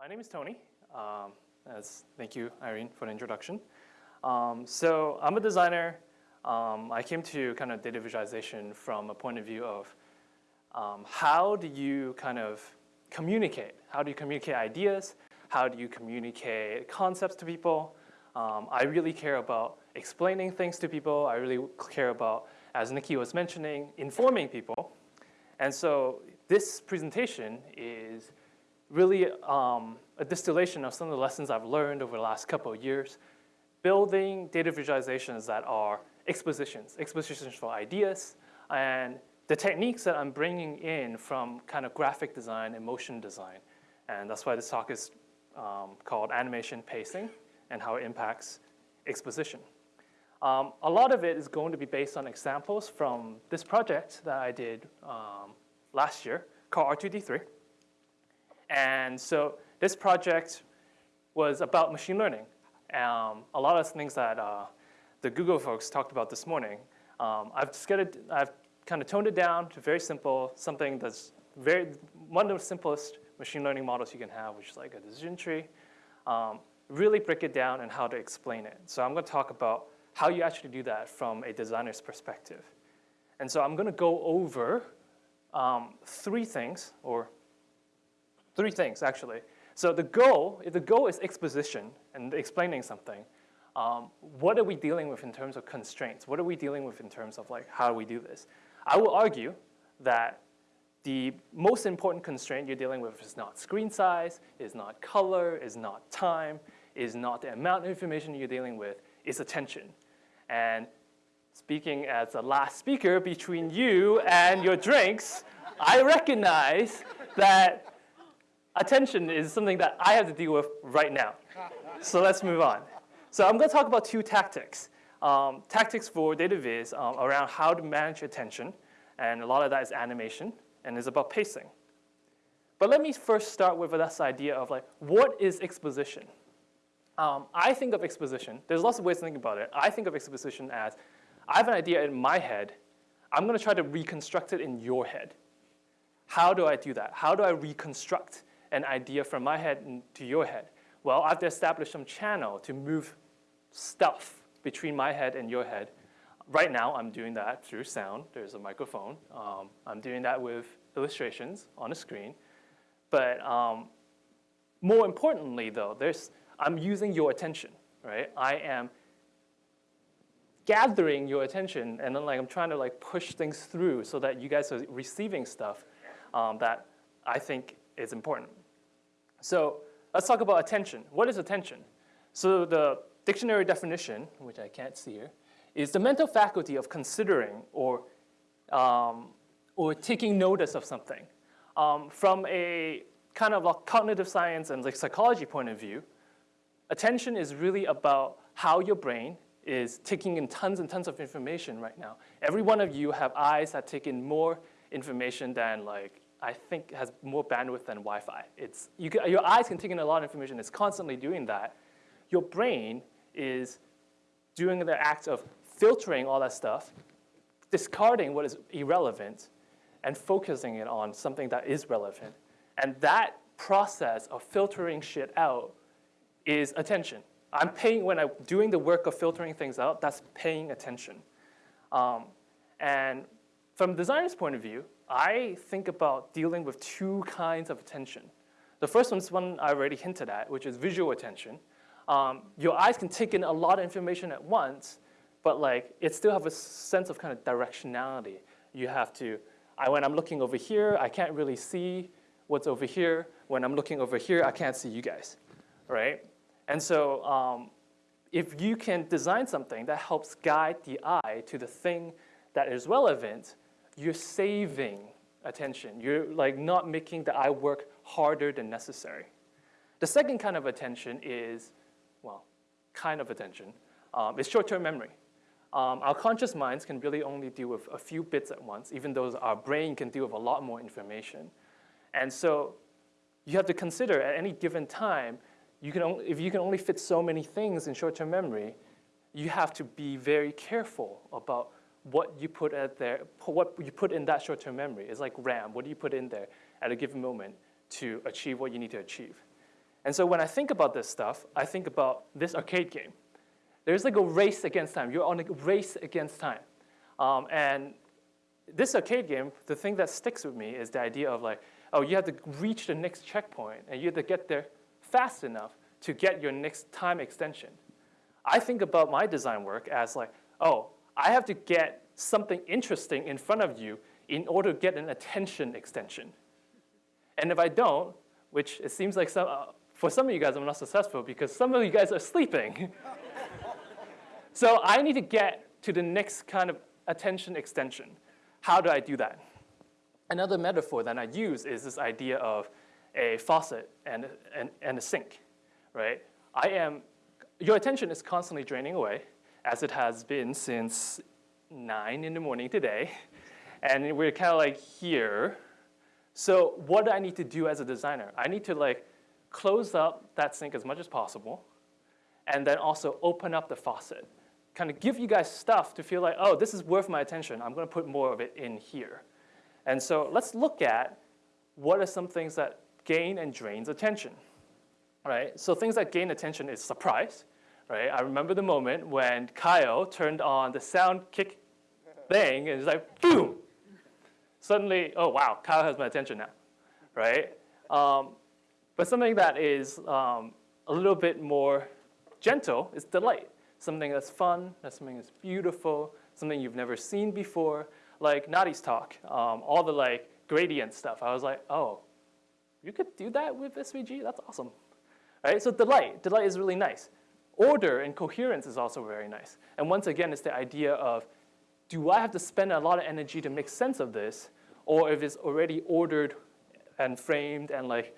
My name is Tony. Um, as, thank you, Irene, for the introduction. Um, so I'm a designer. Um, I came to kind of data visualization from a point of view of um, how do you kind of communicate? How do you communicate ideas? How do you communicate concepts to people? Um, I really care about explaining things to people. I really care about, as Nikki was mentioning, informing people. And so this presentation is really um, a distillation of some of the lessons I've learned over the last couple of years, building data visualizations that are expositions, expositions for ideas, and the techniques that I'm bringing in from kind of graphic design and motion design. And that's why this talk is um, called Animation Pacing and how it impacts exposition. Um, a lot of it is going to be based on examples from this project that I did um, last year called R2D3. And so this project was about machine learning. Um, a lot of things that uh, the Google folks talked about this morning. Um, I've, it, I've kind of toned it down to very simple, something that's very, one of the simplest machine learning models you can have, which is like a decision tree. Um, really break it down and how to explain it. So I'm going to talk about how you actually do that from a designer's perspective. And so I'm going to go over um, three things, or three things actually. So the goal, if the goal is exposition and explaining something, um, what are we dealing with in terms of constraints? What are we dealing with in terms of like how do we do this? I will argue that the most important constraint you're dealing with is not screen size, is not color, is not time, is not the amount of information you're dealing with, is attention. And speaking as the last speaker between you and your drinks, I recognize that attention is something that I have to deal with right now. So let's move on. So I'm going to talk about two tactics. Um, tactics for data viz um, around how to manage attention, and a lot of that is animation, and is about pacing. But let me first start with this idea of like, what is exposition? Um, I think of exposition, there's lots of ways to think about it. I think of exposition as, I have an idea in my head, I'm gonna try to reconstruct it in your head. How do I do that? How do I reconstruct an idea from my head to your head? Well, I have to establish some channel to move stuff between my head and your head. Right now, I'm doing that through sound. There's a microphone. Um, I'm doing that with illustrations on a screen. But um, more importantly, though, there's, I'm using your attention, right? I am gathering your attention, and then like I'm trying to like push things through so that you guys are receiving stuff um, that I think is important. So let's talk about attention. What is attention? So the dictionary definition, which I can't see here, is the mental faculty of considering or, um, or taking notice of something. Um, from a kind of a cognitive science and like psychology point of view, attention is really about how your brain is taking in tons and tons of information right now. Every one of you have eyes that take in more information than like, I think has more bandwidth than Wi-Fi. It's, you can, your eyes can take in a lot of information, it's constantly doing that. Your brain is doing the act of filtering all that stuff, discarding what is irrelevant, and focusing it on something that is relevant. And that process of filtering shit out is attention. I'm paying, when I'm doing the work of filtering things out, that's paying attention. Um, and from a designer's point of view, I think about dealing with two kinds of attention. The first one's one I already hinted at, which is visual attention. Um, your eyes can take in a lot of information at once, but like it still have a sense of kind of directionality. You have to, I, when I'm looking over here, I can't really see what's over here. When I'm looking over here, I can't see you guys, right? And so um, if you can design something that helps guide the eye to the thing that is relevant, you're saving attention. You're like not making the eye work harder than necessary. The second kind of attention is, well, kind of attention, um, is short-term memory. Um, our conscious minds can really only deal with a few bits at once, even though our brain can deal with a lot more information. And so you have to consider at any given time, you can only, if you can only fit so many things in short-term memory, you have to be very careful about what you put at there, what you put in that short-term memory. It's like RAM. What do you put in there at a given moment to achieve what you need to achieve? And so when I think about this stuff, I think about this arcade game. There's like a race against time. You're on a race against time. Um, and this arcade game, the thing that sticks with me is the idea of like, oh, you have to reach the next checkpoint and you have to get there fast enough to get your next time extension. I think about my design work as like, oh, I have to get something interesting in front of you in order to get an attention extension. And if I don't, which it seems like some, uh, for some of you guys I'm not successful because some of you guys are sleeping. so I need to get to the next kind of attention extension. How do I do that? Another metaphor that I use is this idea of a faucet and, and, and a sink, right? I am, your attention is constantly draining away, as it has been since 9 in the morning today. And we're kind of like here. So what do I need to do as a designer? I need to like close up that sink as much as possible, and then also open up the faucet. Kind of give you guys stuff to feel like, oh, this is worth my attention. I'm going to put more of it in here. And so let's look at what are some things that gain and drains attention, right? So things that gain attention is surprise, right? I remember the moment when Kyle turned on the sound kick thing and it's like, boom. Suddenly, oh, wow, Kyle has my attention now, right? Um, but something that is um, a little bit more gentle is delight. Something that's fun, that's something that's beautiful, something you've never seen before, like Nadieh's talk, um, all the like gradient stuff. I was like, oh, you could do that with SVG? That's awesome. Right? So delight, delight is really nice. Order and coherence is also very nice. And once again, it's the idea of, do I have to spend a lot of energy to make sense of this? Or if it's already ordered and framed and like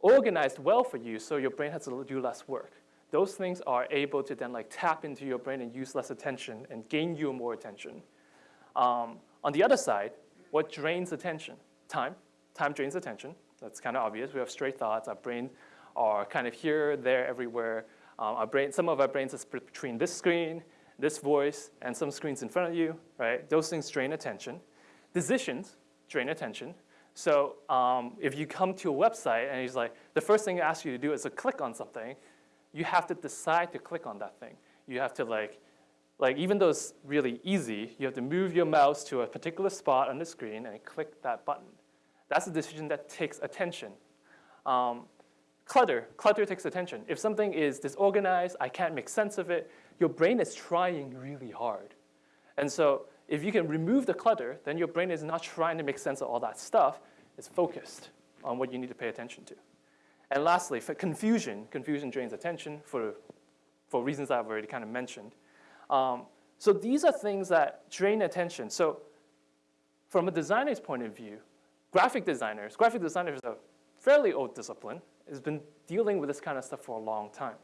organized well for you so your brain has to do less work. Those things are able to then like tap into your brain and use less attention and gain you more attention. Um, on the other side, what drains attention? Time. Time drains attention. That's kind of obvious. We have stray thoughts. Our brain are kind of here, there, everywhere. Um, our brain, some of our brains are split between this screen, this voice, and some screens in front of you, right? Those things drain attention. Decisions drain attention. So um, if you come to a website and he's like, the first thing he asks you to do is to click on something, you have to decide to click on that thing. You have to like, like even though it's really easy, you have to move your mouse to a particular spot on the screen and click that button. That's a decision that takes attention. Um, clutter, clutter takes attention. If something is disorganized, I can't make sense of it, your brain is trying really hard. And so if you can remove the clutter, then your brain is not trying to make sense of all that stuff. It's focused on what you need to pay attention to. And lastly, for confusion, confusion drains attention for, for reasons I've already kind of mentioned. Um, so these are things that drain attention. So from a designer's point of view, graphic designers, graphic designers are fairly old discipline, has been dealing with this kind of stuff for a long time.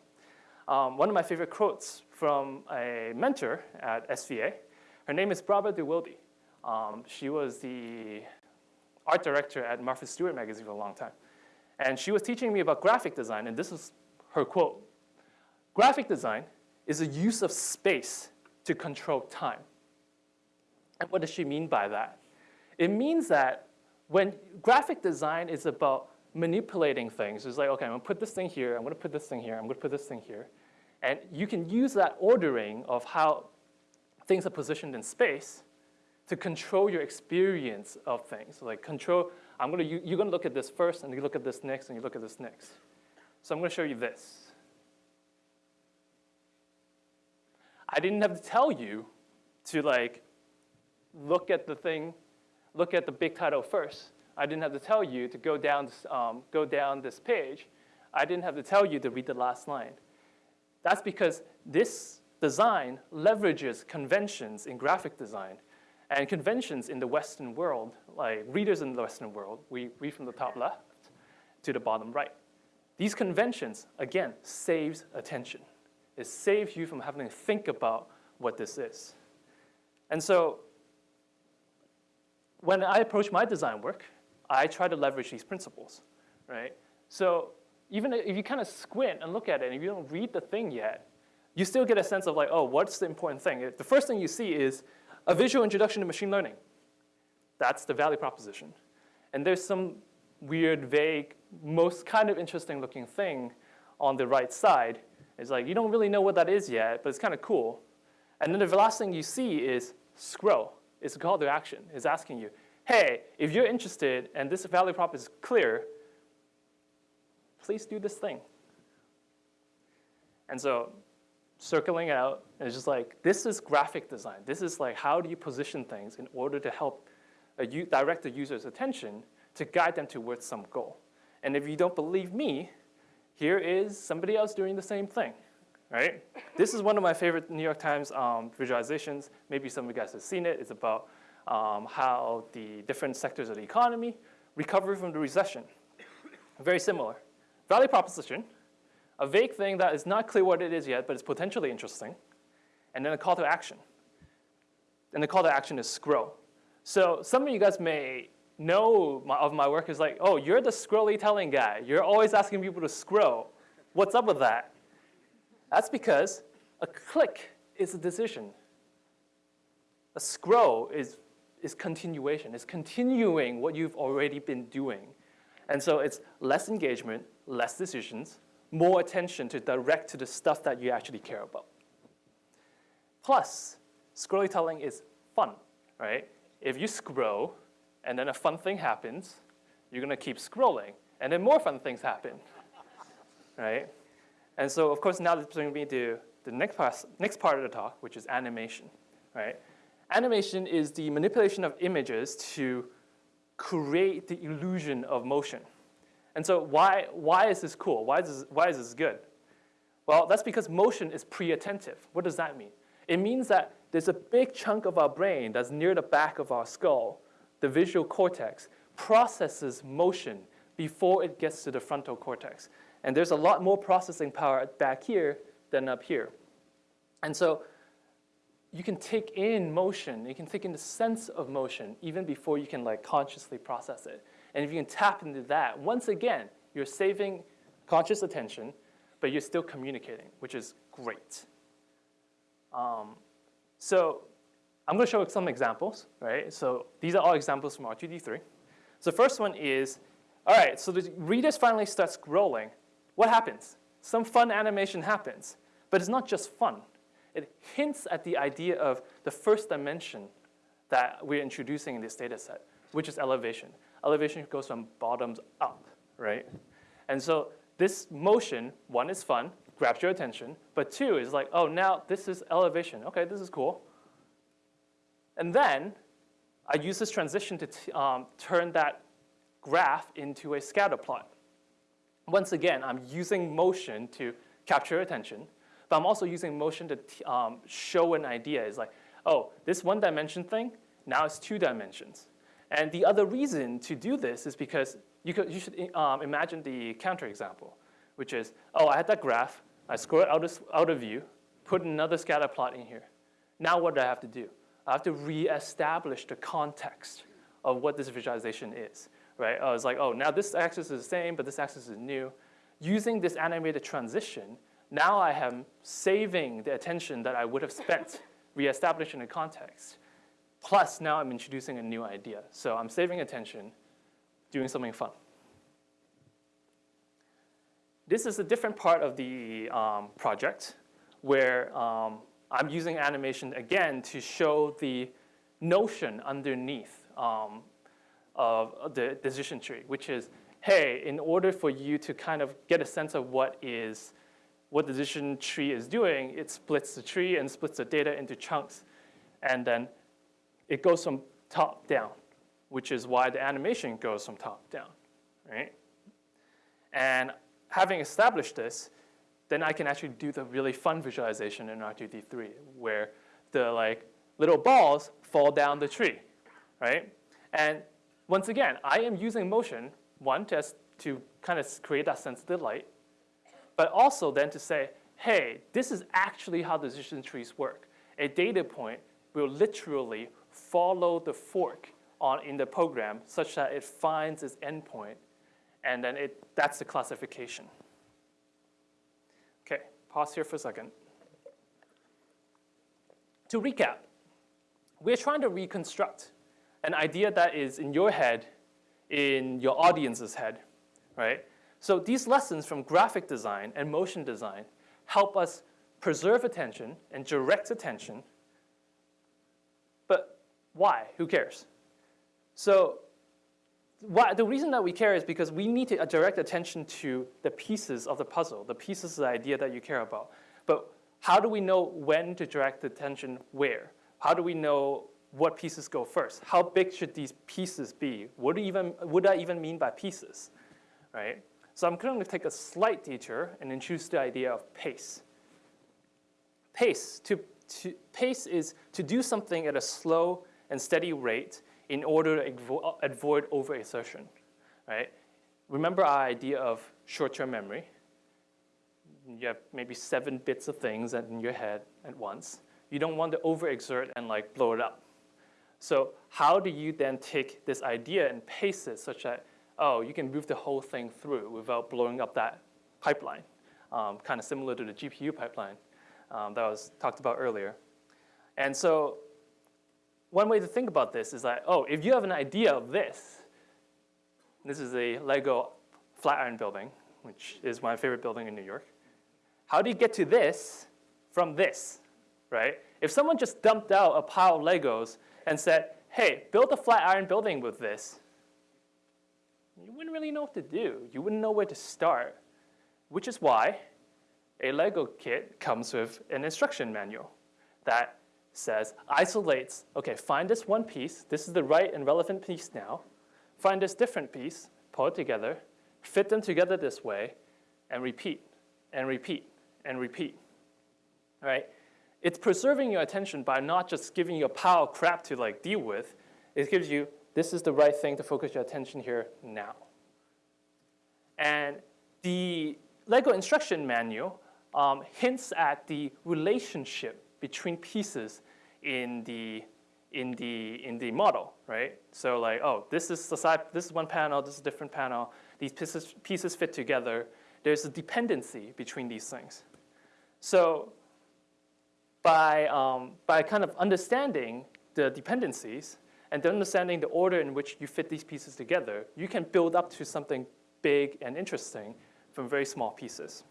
Um, one of my favorite quotes from a mentor at SVA her name is Barbara de Wilde. Um, she was the art director at Martha Stewart magazine for a long time. And she was teaching me about graphic design, and this is her quote. Graphic design is a use of space to control time. And what does she mean by that? It means that when graphic design is about manipulating things, it's like, okay, I'm gonna put this thing here, I'm gonna put this thing here, I'm gonna put this thing here. And you can use that ordering of how things are positioned in space to control your experience of things. So like control, I'm gonna, you, you're gonna look at this first and you look at this next and you look at this next. So I'm gonna show you this. I didn't have to tell you to like look at the thing, look at the big title first. I didn't have to tell you to go down, this, um, go down this page. I didn't have to tell you to read the last line. That's because this design leverages conventions in graphic design and conventions in the Western world, like readers in the Western world, we read from the top left to the bottom right. These conventions, again, saves attention. It saves you from having to think about what this is. And so when I approach my design work, I try to leverage these principles, right? So even if you kind of squint and look at it and you don't read the thing yet, you still get a sense of like, oh, what's the important thing? The first thing you see is a visual introduction to machine learning. That's the value proposition. And there's some weird, vague most kind of interesting looking thing on the right side is like, you don't really know what that is yet, but it's kind of cool. And then the last thing you see is scroll. It's a call to action. It's asking you, hey, if you're interested and this value prop is clear, please do this thing. And so circling out, it's just like, this is graphic design. This is like, how do you position things in order to help direct the user's attention to guide them towards some goal. And if you don't believe me, here is somebody else doing the same thing, right? this is one of my favorite New York Times um, visualizations. Maybe some of you guys have seen it. It's about um, how the different sectors of the economy recover from the recession. Very similar. Value proposition, a vague thing that is not clear what it is yet, but it's potentially interesting, and then a call to action. And the call to action is scroll. So some of you guys may know my, of my work is like, oh, you're the scrolly telling guy. You're always asking people to scroll. What's up with that? That's because a click is a decision. A scroll is, is continuation. It's continuing what you've already been doing. And so it's less engagement, less decisions, more attention to direct to the stuff that you actually care about. Plus, scrolly telling is fun, right? If you scroll, and then a fun thing happens, you're gonna keep scrolling, and then more fun things happen, right? And so, of course, now this brings me to the next part, next part of the talk, which is animation, right? Animation is the manipulation of images to create the illusion of motion. And so why, why is this cool? Why is this, why is this good? Well, that's because motion is pre-attentive. What does that mean? It means that there's a big chunk of our brain that's near the back of our skull the visual cortex processes motion before it gets to the frontal cortex. And there's a lot more processing power back here than up here. And so you can take in motion, you can take in the sense of motion even before you can like consciously process it. And if you can tap into that, once again, you're saving conscious attention, but you're still communicating, which is great. Um, so I'm going to show some examples, right? So these are all examples from R2D3. So the first one is, all right, so the readers finally start scrolling. What happens? Some fun animation happens, but it's not just fun. It hints at the idea of the first dimension that we're introducing in this data set, which is elevation. Elevation goes from bottoms up, right? And so this motion, one is fun, grabs your attention, but two is like, oh, now this is elevation. Okay, this is cool. And then I use this transition to um, turn that graph into a scatter plot. Once again, I'm using motion to capture attention, but I'm also using motion to um, show an idea. It's like, oh, this one dimension thing, now it's two dimensions. And the other reason to do this is because you, could, you should um, imagine the counter example, which is, oh, I had that graph, I scroll it out of, out of view, put another scatter plot in here. Now what do I have to do? I have to reestablish the context of what this visualization is, right? Uh, it's like, oh, now this axis is the same, but this axis is new. Using this animated transition, now I am saving the attention that I would have spent reestablishing the context. Plus, now I'm introducing a new idea. So I'm saving attention, doing something fun. This is a different part of the um, project where um, I'm using animation again to show the notion underneath um, of the decision tree, which is, hey, in order for you to kind of get a sense of what is what the decision tree is doing, it splits the tree and splits the data into chunks. And then it goes from top down, which is why the animation goes from top down, right? And having established this, then I can actually do the really fun visualization in R2D3 where the like little balls fall down the tree, right? And once again, I am using motion, one, just to kind of create that sense of delight, but also then to say, hey, this is actually how decision trees work. A data point will literally follow the fork on in the program such that it finds its endpoint, and then it, that's the classification Okay, pause here for a second. To recap, we're trying to reconstruct an idea that is in your head, in your audience's head, right? So these lessons from graphic design and motion design help us preserve attention and direct attention. But why? Who cares? So why, the reason that we care is because we need to direct attention to the pieces of the puzzle, the pieces of the idea that you care about. But how do we know when to direct attention where? How do we know what pieces go first? How big should these pieces be? What do even would I even mean by pieces, right? So I'm going to take a slight detour and introduce the idea of pace. Pace to, to pace is to do something at a slow and steady rate in order to avoid overexertion, right? Remember our idea of short-term memory. You have maybe seven bits of things in your head at once. You don't want to overexert and like blow it up. So how do you then take this idea and pace it such that, oh, you can move the whole thing through without blowing up that pipeline, um, kind of similar to the GPU pipeline um, that was talked about earlier. And so one way to think about this is that, oh, if you have an idea of this, this is a Lego Flatiron building, which is my favorite building in New York. How do you get to this from this, right? If someone just dumped out a pile of Legos and said, hey, build a Flatiron building with this, you wouldn't really know what to do. You wouldn't know where to start, which is why a Lego kit comes with an instruction manual that says, isolates, okay, find this one piece, this is the right and relevant piece now, find this different piece, pull it together, fit them together this way, and repeat, and repeat, and repeat, All right? It's preserving your attention by not just giving you a pile of crap to like deal with, it gives you, this is the right thing to focus your attention here now. And the LEGO instruction manual um, hints at the relationship between pieces in the in the in the model, right? So like, oh, this is the side, this is one panel, this is a different panel. These pieces pieces fit together. There's a dependency between these things. So by um, by kind of understanding the dependencies and then understanding the order in which you fit these pieces together, you can build up to something big and interesting from very small pieces.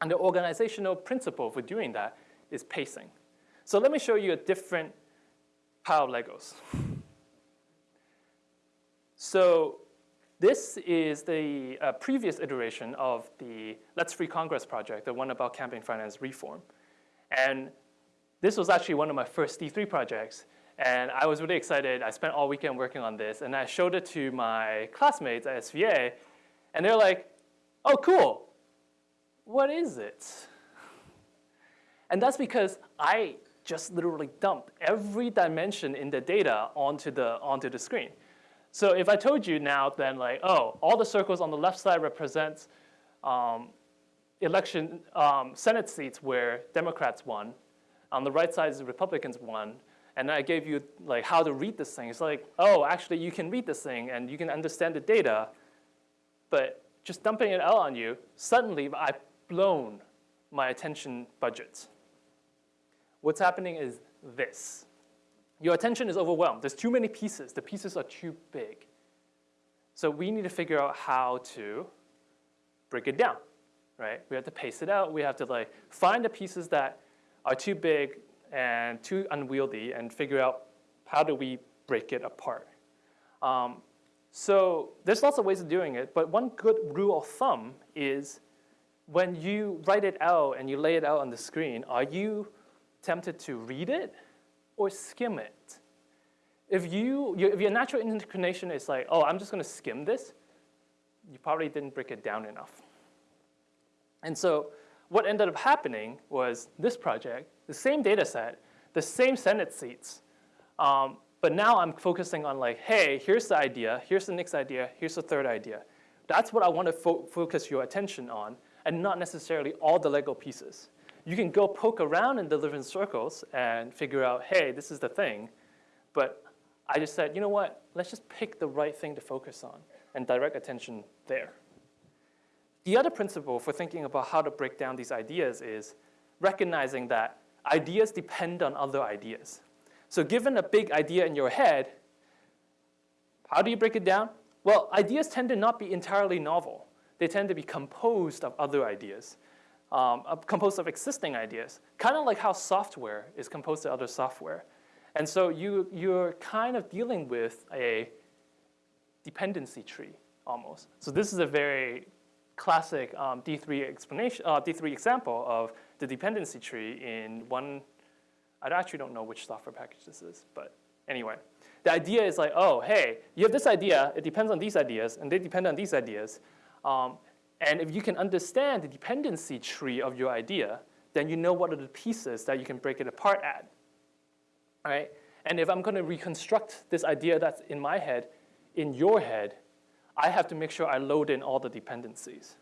And the organizational principle for doing that is pacing. So let me show you a different pile of Legos. So this is the uh, previous iteration of the Let's Free Congress project, the one about campaign finance reform. And this was actually one of my first D3 projects. And I was really excited. I spent all weekend working on this. And I showed it to my classmates at SVA. And they're like, oh, cool. What is it? And that's because I just literally dumped every dimension in the data onto the, onto the screen. So if I told you now then like, oh, all the circles on the left side represents um, election, um, Senate seats where Democrats won, on the right side is Republicans won, and I gave you like how to read this thing. It's like, oh, actually you can read this thing and you can understand the data, but just dumping it out on you, suddenly I've blown my attention budget. what's happening is this. Your attention is overwhelmed. There's too many pieces. The pieces are too big. So we need to figure out how to break it down, right? We have to pace it out. We have to like find the pieces that are too big and too unwieldy and figure out how do we break it apart. Um, so there's lots of ways of doing it, but one good rule of thumb is when you write it out and you lay it out on the screen, are you tempted to read it or skim it. If, you, if your natural inclination is like, oh, I'm just going to skim this, you probably didn't break it down enough. And so what ended up happening was this project, the same data set, the same Senate seats, um, but now I'm focusing on like, hey, here's the idea, here's the next idea, here's the third idea. That's what I want to fo focus your attention on, and not necessarily all the Lego pieces you can go poke around in the different circles and figure out, hey, this is the thing. But I just said, you know what, let's just pick the right thing to focus on and direct attention there. The other principle for thinking about how to break down these ideas is recognizing that ideas depend on other ideas. So given a big idea in your head, how do you break it down? Well, ideas tend to not be entirely novel. They tend to be composed of other ideas, um, composed of existing ideas, kind of like how software is composed of other software. And so you, you're kind of dealing with a dependency tree almost. So this is a very classic um, D3 explanation, uh, D3 example of the dependency tree in one, I actually don't know which software package this is, but anyway. The idea is like, oh, hey, you have this idea, it depends on these ideas, and they depend on these ideas. Um, and if you can understand the dependency tree of your idea, then you know what are the pieces that you can break it apart at. Right? And if I'm going to reconstruct this idea that's in my head, in your head, I have to make sure I load in all the dependencies.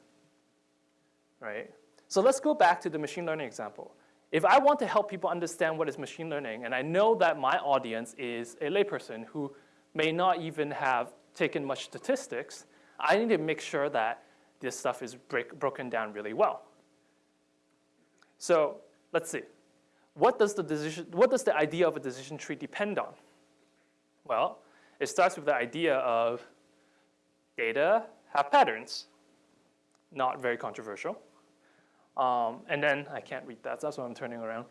Right? So let's go back to the machine learning example. If I want to help people understand what is machine learning, and I know that my audience is a layperson who may not even have taken much statistics, I need to make sure that this stuff is break, broken down really well. So let's see. What does, the decision, what does the idea of a decision tree depend on? Well, it starts with the idea of data have patterns. Not very controversial. Um, and then, I can't read that, so that's why I'm turning around.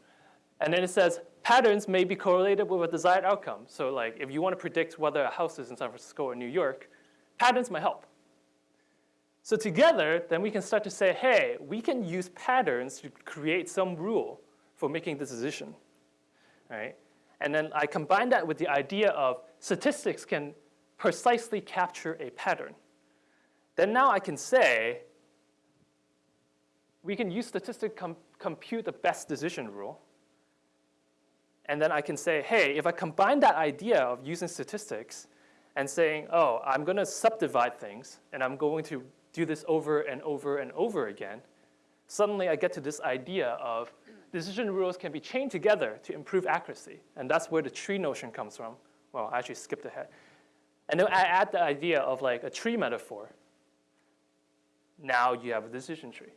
And then it says, patterns may be correlated with a desired outcome. So like, if you want to predict whether a house is in San Francisco or New York, patterns might help. So together, then we can start to say, hey, we can use patterns to create some rule for making this decision, right? And then I combine that with the idea of statistics can precisely capture a pattern. Then now I can say, we can use statistics to com compute the best decision rule. And then I can say, hey, if I combine that idea of using statistics and saying, oh, I'm going to subdivide things, and I'm going to do this over and over and over again, suddenly I get to this idea of decision rules can be chained together to improve accuracy. And that's where the tree notion comes from. Well, I actually skipped ahead. And then I add the idea of like a tree metaphor. Now you have a decision tree.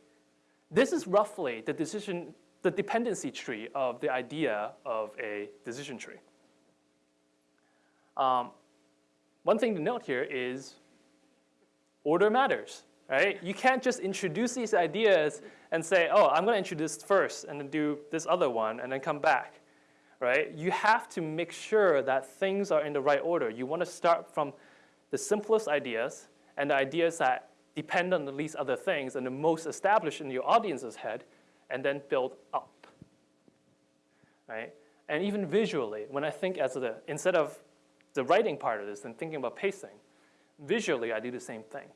This is roughly the decision, the dependency tree of the idea of a decision tree. Um, one thing to note here is order matters right? You can't just introduce these ideas and say, oh, I'm going to introduce first and then do this other one and then come back, right? You have to make sure that things are in the right order. You want to start from the simplest ideas and the ideas that depend on the least other things and the most established in your audience's head and then build up, right? And even visually, when I think as the, instead of the writing part of this and thinking about pacing, visually I do the same thing,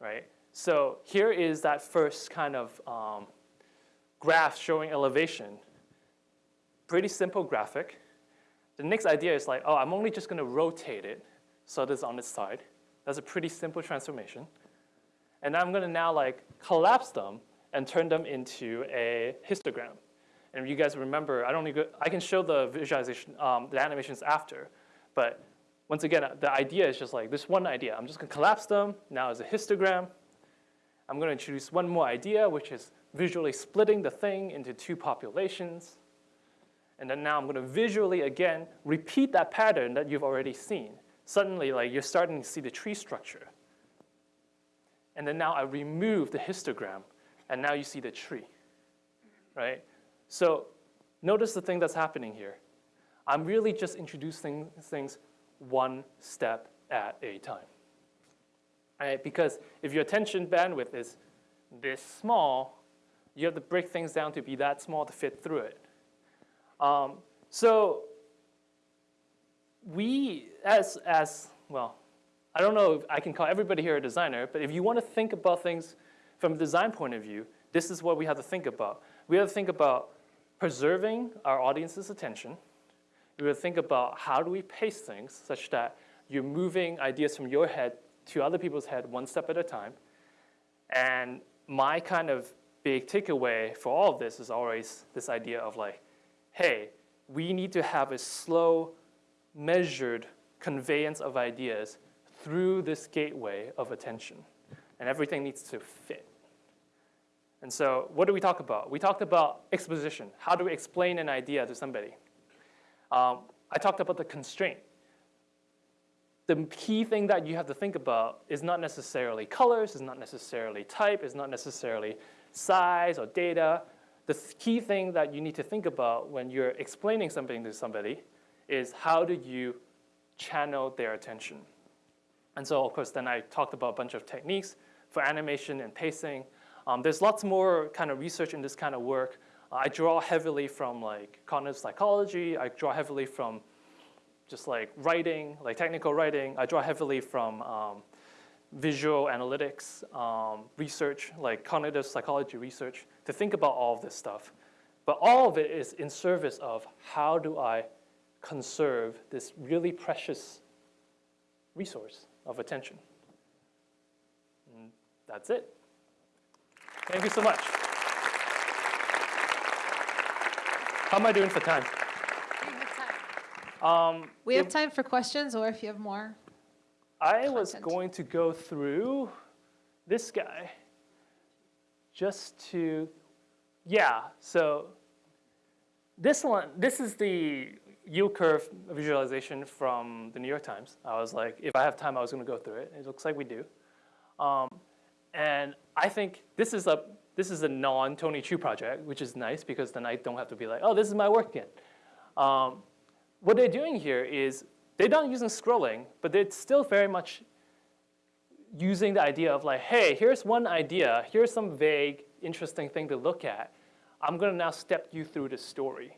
right? So here is that first kind of um, graph showing elevation. Pretty simple graphic. The next idea is like, oh, I'm only just going to rotate it so it's on its side. That's a pretty simple transformation. And I'm going to now like collapse them and turn them into a histogram. And if you guys remember, I don't need I can show the visualization, um, the animations after, but once again, the idea is just like this one idea. I'm just going to collapse them now as a histogram. I'm going to introduce one more idea, which is visually splitting the thing into two populations. And then now I'm going to visually, again, repeat that pattern that you've already seen. Suddenly, like, you're starting to see the tree structure. And then now I remove the histogram, and now you see the tree, right? So notice the thing that's happening here. I'm really just introducing things one step at a time right? Because if your attention bandwidth is this small, you have to break things down to be that small to fit through it. Um, so we, as, as, well, I don't know if I can call everybody here a designer, but if you want to think about things from a design point of view, this is what we have to think about. We have to think about preserving our audience's attention. We have to think about how do we pace things such that you're moving ideas from your head to other people's head one step at a time. And my kind of big takeaway for all of this is always this idea of like, hey, we need to have a slow, measured conveyance of ideas through this gateway of attention. And everything needs to fit. And so what do we talk about? We talked about exposition. How do we explain an idea to somebody? Um, I talked about the constraint the key thing that you have to think about is not necessarily colors, is not necessarily type, is not necessarily size or data. The key thing that you need to think about when you're explaining something to somebody is how do you channel their attention. And so, of course, then I talked about a bunch of techniques for animation and pacing. Um, there's lots more kind of research in this kind of work. I draw heavily from like cognitive psychology. I draw heavily from just like writing, like technical writing. I draw heavily from um, visual analytics um, research, like cognitive psychology research, to think about all of this stuff. But all of it is in service of how do I conserve this really precious resource of attention. And that's it. Thank you so much. How am I doing for time? Um, We have time for questions, or if you have more. I was content. going to go through this guy just to, yeah, so this one, this is the yield curve visualization from the New York Times. I was like, if I have time, I was going to go through it. It looks like we do. Um, and I think this is a this is a non-Tony Chu project, which is nice because then I don't have to be like, oh, this is my work again. Um, what they're doing here is they're not using scrolling, but they're still very much using the idea of like, hey, here's one idea, here's some vague, interesting thing to look at. I'm gonna now step you through the story,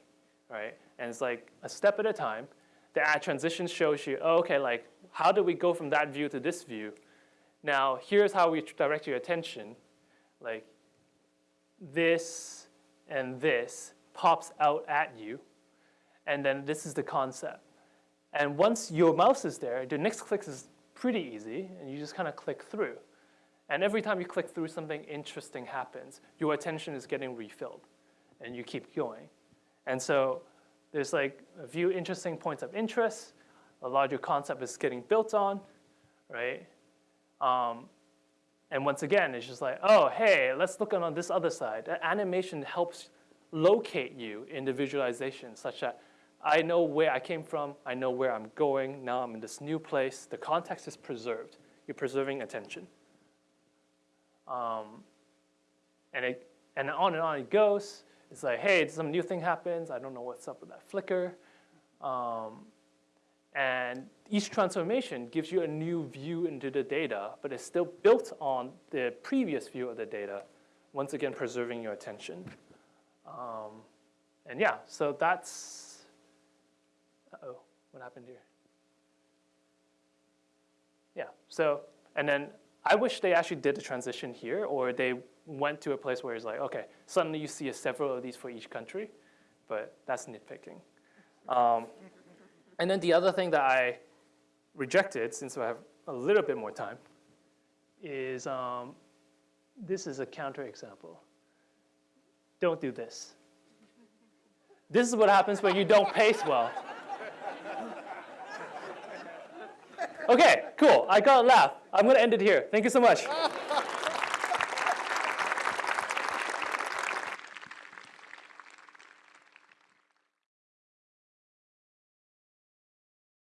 right? And it's like a step at a time. The ad transition shows you, oh, okay, like how do we go from that view to this view? Now, here's how we direct your attention. Like this and this pops out at you, and then this is the concept. And once your mouse is there, the next click is pretty easy, and you just kind of click through. And every time you click through, something interesting happens. Your attention is getting refilled, and you keep going. And so there's like a few interesting points of interest. A larger concept is getting built on, right? Um, and once again, it's just like, oh, hey, let's look on this other side. Animation helps locate you in the visualization such that I know where I came from, I know where I'm going, now I'm in this new place. The context is preserved. You're preserving attention. Um, and, it, and on and on it goes. It's like, hey, some new thing happens. I don't know what's up with that flicker. Um, and each transformation gives you a new view into the data, but it's still built on the previous view of the data, once again preserving your attention. Um, and yeah, so that's, uh-oh, what happened here? Yeah, so, and then I wish they actually did the transition here, or they went to a place where it's like, okay, suddenly you see several of these for each country, but that's nitpicking. Um, and then the other thing that I rejected, since I have a little bit more time, is um, this is a counterexample. Don't do this. This is what happens when you don't pace well. Okay, cool. I got a laugh. I'm going to end it here. Thank you so much.